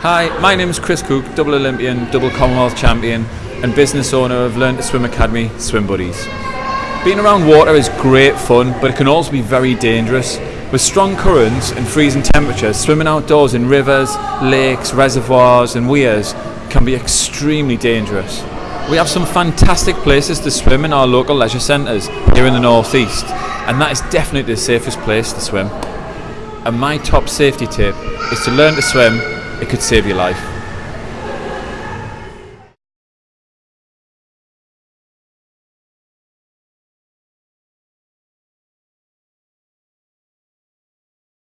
Hi, my name is Chris Cook, double Olympian, double Commonwealth champion, and business owner of Learn to Swim Academy, Swim Buddies. Being around water is great fun, but it can also be very dangerous. With strong currents and freezing temperatures, swimming outdoors in rivers, lakes, reservoirs, and weirs can be extremely dangerous. We have some fantastic places to swim in our local leisure centres here in the northeast, and that is definitely the safest place to swim. And my top safety tip is to learn to swim, it could save your life.